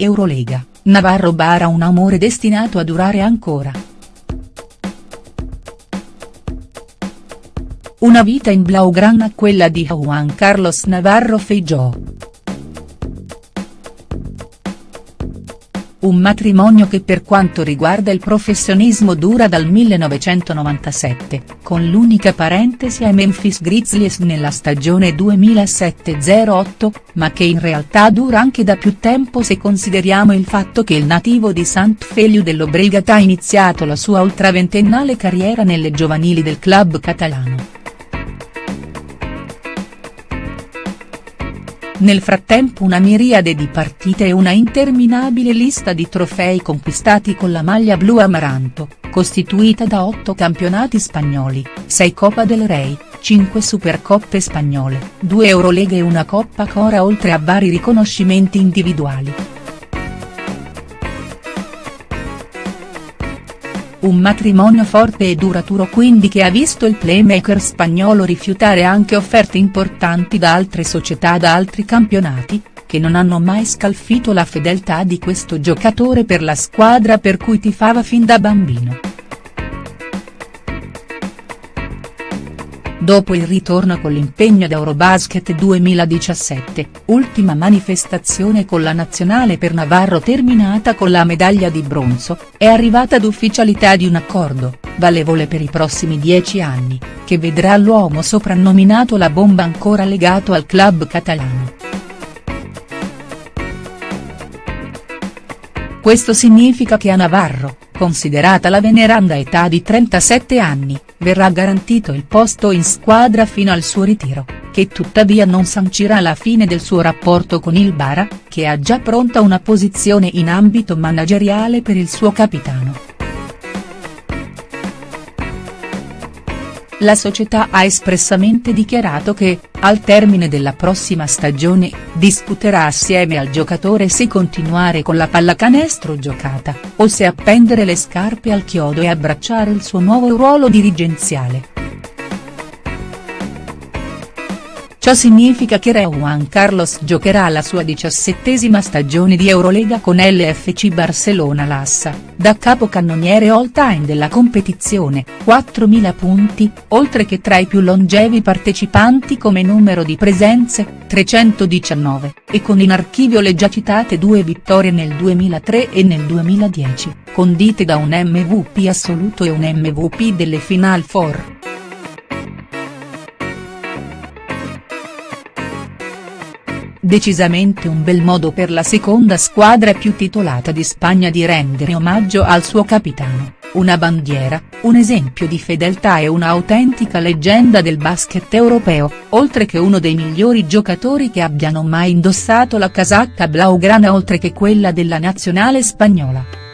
Eurolega, Navarro bara un amore destinato a durare ancora. Una vita in blaugrana quella di Juan Carlos Navarro Feijó. Un matrimonio che per quanto riguarda il professionismo dura dal 1997, con l'unica parentesi ai Memphis Grizzlies nella stagione 2007-08, ma che in realtà dura anche da più tempo se consideriamo il fatto che il nativo di Sant Feliu dell'Obregat ha iniziato la sua ultraventennale carriera nelle giovanili del club catalano. Nel frattempo una miriade di partite e una interminabile lista di trofei conquistati con la maglia blu amaranto, costituita da 8 campionati spagnoli, 6 Coppa del Rey, 5 Supercoppe spagnole, 2 Eurolega e una Coppa Cora oltre a vari riconoscimenti individuali. Un matrimonio forte e duraturo quindi che ha visto il playmaker spagnolo rifiutare anche offerte importanti da altre società da altri campionati, che non hanno mai scalfito la fedeltà di questo giocatore per la squadra per cui tifava fin da bambino. Dopo il ritorno con l'impegno ad Eurobasket 2017, ultima manifestazione con la nazionale per Navarro terminata con la medaglia di bronzo, è arrivata d'ufficialità di un accordo, valevole per i prossimi dieci anni, che vedrà l'uomo soprannominato la bomba ancora legato al club catalano. Questo significa che a Navarro, considerata la veneranda età di 37 anni, verrà garantito il posto in squadra fino al suo ritiro, che tuttavia non sancirà la fine del suo rapporto con il Bara, che ha già pronta una posizione in ambito manageriale per il suo capitano. La società ha espressamente dichiarato che, al termine della prossima stagione, discuterà assieme al giocatore se continuare con la pallacanestro giocata, o se appendere le scarpe al chiodo e abbracciare il suo nuovo ruolo dirigenziale. Ciò significa che Re Juan Carlos giocherà la sua diciassettesima stagione di Eurolega con l'FC Barcellona Lassa, da capocannoniere all time della competizione, 4.000 punti, oltre che tra i più longevi partecipanti come numero di presenze, 319, e con in archivio le già citate due vittorie nel 2003 e nel 2010, condite da un MVP assoluto e un MVP delle Final Four. Decisamente un bel modo per la seconda squadra più titolata di Spagna di rendere omaggio al suo capitano, una bandiera, un esempio di fedeltà e un'autentica leggenda del basket europeo, oltre che uno dei migliori giocatori che abbiano mai indossato la casacca blaugrana oltre che quella della nazionale spagnola.